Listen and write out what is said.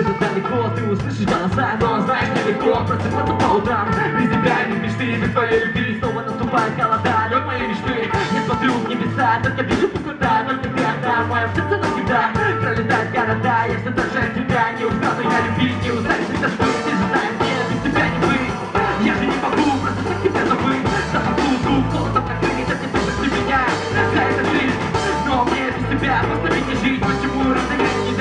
где-то далеко Ты услышишь голоса, но знаешь нелегко Просыпаться по утрам, без тебя и без мечты Без твоей любви снова наступает холода. Лед мои мечты, не смотрю в небеса Только вижу куда только ты одна В моем сердце навсегда пролетают города. Я все дальше от тебя, не устану я любить Не устану, ты даже быть, Нет, без тебя не быть, я же не могу Просто так тебя забыть, забуду дух как ты, как ты меня. За это жизнь, но без тебя Просто ведь не жить, почему разыграть не